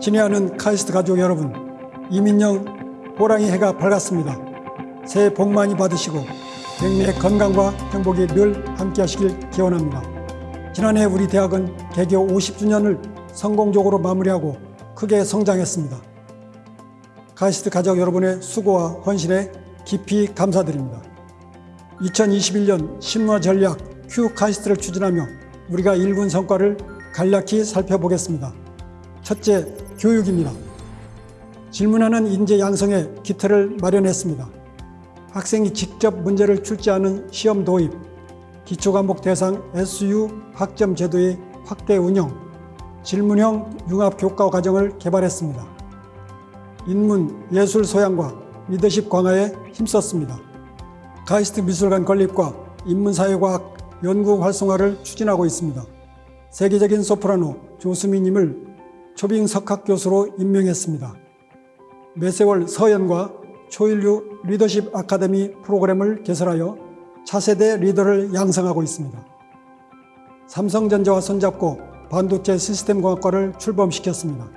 친애하는 카이스트 가족 여러분, 임인년 호랑이 해가 밝았습니다. 새해 복 많이 받으시고 백미의 건강과 행복이 늘 함께 하시길 기원합니다. 지난해 우리 대학은 개교 50주년을 성공적으로 마무리하고 크게 성장했습니다. 카이스트 가족 여러분의 수고와 헌신에 깊이 감사드립니다. 2021년 신문화 전략 QAIST를 추진하며 우리가 일군 성과를 간략히 살펴보겠습니다. 첫째, 교육입니다. 질문하는 인재 양성에 기틀을 마련했습니다. 학생이 직접 문제를 출제하는 시험 도입, 기초과목 대상 SU 학점 제도의 확대 운영, 질문형 융합 교과 과정을 개발했습니다. 인문, 예술 소양과 리더십 강화에 힘썼습니다. 가이스트 미술관 건립과 인문사회과학 연구 활성화를 추진하고 있습니다. 세계적인 소프라노 조수미님을 초빙 석학 교수로 임명했습니다. 매세월 서연과 초인류 리더십 아카데미 프로그램을 개설하여 차세대 리더를 양성하고 있습니다. 삼성전자와 손잡고 반도체 시스템공학과를 출범시켰습니다.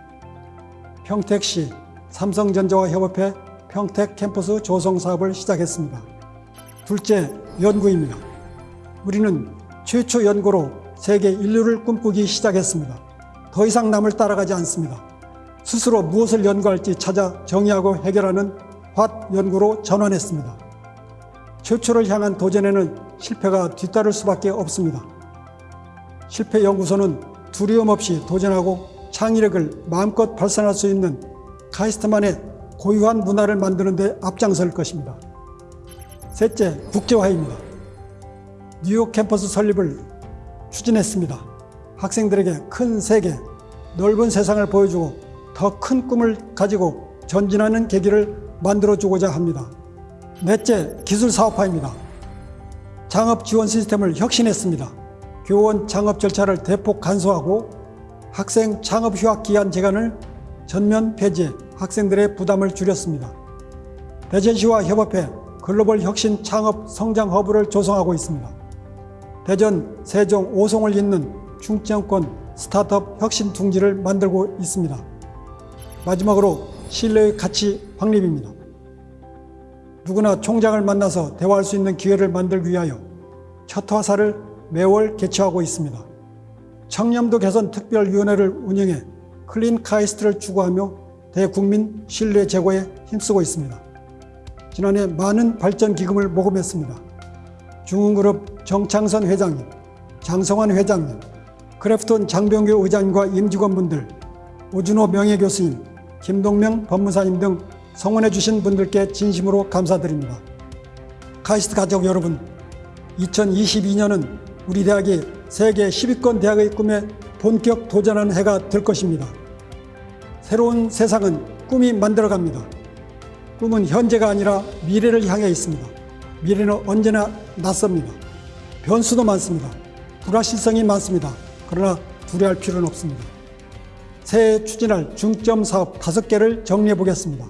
평택시 삼성전자와 협업해 평택 캠퍼스 조성 사업을 시작했습니다. 둘째, 연구입니다. 우리는 최초 연구로 세계 인류를 꿈꾸기 시작했습니다. 더 이상 남을 따라가지 않습니다. 스스로 무엇을 연구할지 찾아 정의하고 해결하는 화 연구로 전환했습니다. 최초를 향한 도전에는 실패가 뒤따를 수밖에 없습니다. 실패 연구소는 두려움 없이 도전하고 창의력을 마음껏 발산할 수 있는 카이스트만의 고유한 문화를 만드는 데 앞장설 것입니다. 셋째, 국제화입니다. 뉴욕 캠퍼스 설립을 추진했습니다. 학생들에게 큰 세계, 넓은 세상을 보여주고 더 큰 꿈을 가지고 전진하는 계기를 만들어주고자 합니다. 넷째, 기술 사업화입니다. 창업 지원 시스템을 혁신했습니다. 교원 창업 절차를 대폭 간소하고 학생 창업 휴학 기한 제한을 전면 폐지해 학생들의 부담을 줄였습니다. 대전시와 협업해 글로벌 혁신 창업 성장 허브를 조성하고 있습니다. 대전, 세종, 오송을 잇는 중점권 스타트업 혁신 둥지를 만들고 있습니다. 마지막으로 신뢰의 가치 확립입니다. 누구나 총장을 만나서 대화할 수 있는 기회를 만들기 위하여 첫 화사를 매월 개최하고 있습니다. 청렴도 개선 특별위원회를 운영해 clean 카이스트를 추구하며 대국민 신뢰 제고에 힘쓰고 있습니다. 지난해 많은 발전 기금을 모금했습니다. 중흥그룹 정창선 회장님, 장성환 회장님, 크래프톤 장병규 의장님과 임직원분들, 오준호 명예교수님, 김동명 법무사님 등 성원해 주신 분들께 진심으로 감사드립니다. 카이스트 가족 여러분, 2022년은 우리 대학이 세계 10위권 대학의 꿈에 본격 도전하는 해가 될 것입니다. 새로운 세상은 꿈이 만들어갑니다. 꿈은 현재가 아니라 미래를 향해 있습니다. 미래는 언제나 낯섭니다. 변수도 많습니다. 불확실성이 많습니다. 그러나 두려워할 필요는 없습니다. 새해 추진할 중점 사업 5개를 정리해 보겠습니다.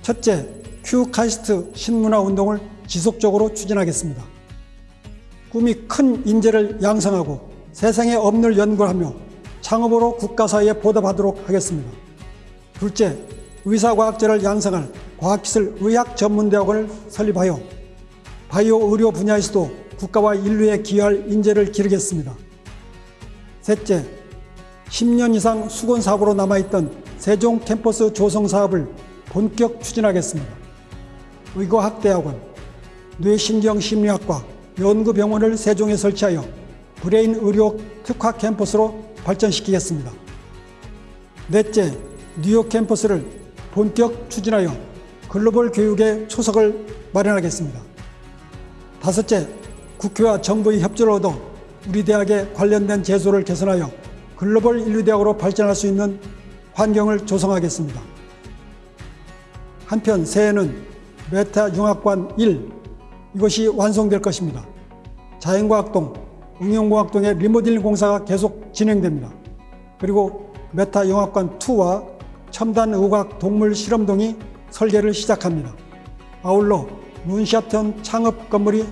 첫째, QAIST 신문화 운동을 지속적으로 추진하겠습니다. 꿈이 큰 인재를 양성하고 세상에 없는 연구를 하며 창업으로 국가사회에 보답하도록 하겠습니다. 둘째, 의사과학자를 양성할 과학기술 의학전문대학원을 설립하여 바이오 의료 분야에서도 국가와 인류에 기여할 인재를 기르겠습니다. 셋째, 10년 이상 숙원 사업으로 남아있던 세종 캠퍼스 조성 사업을 본격 추진하겠습니다. 의과학대학원, 뇌신경심리학과 연구병원을 세종에 설치하여 브레인 의료 특화 캠퍼스로 발전시키겠습니다. 넷째, 뉴욕 캠퍼스를 본격 추진하여 글로벌 교육의 초석을 마련하겠습니다. 다섯째, 국회와 정부의 협조를 얻어 우리 대학에 관련된 제도를 개선하여 글로벌 인류대학으로 발전할 수 있는 환경을 조성하겠습니다. 한편 새해는 메타 융합관 1 이것이 완성될 것입니다. 자연과학동, 응용공학동의 리모델링 공사가 계속 진행됩니다. 그리고 메타 융합관 2와 첨단 의학 동물 실험동이 설계를 시작합니다. 아울러 문샤튼 창업 건물이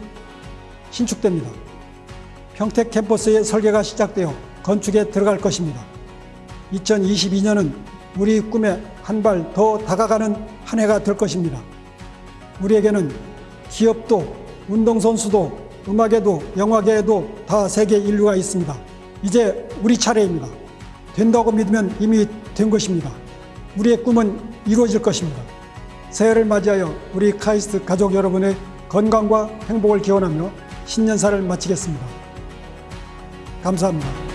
신축됩니다. 평택 캠퍼스의 설계가 시작되어 건축에 들어갈 것입니다. 2022년은 우리 꿈에 한 발 더 다가가는 한 해가 될 것입니다. 우리에게는 기업도 운동선수도 음악에도 영화계에도 다 세계 인류가 있습니다. 이제 우리 차례입니다. 된다고 믿으면 이미 된 것입니다. 우리의 꿈은 이루어질 것입니다. 새해를 맞이하여 우리 카이스트 가족 여러분의 건강과 행복을 기원하며 신년사를 마치겠습니다. 감사합니다.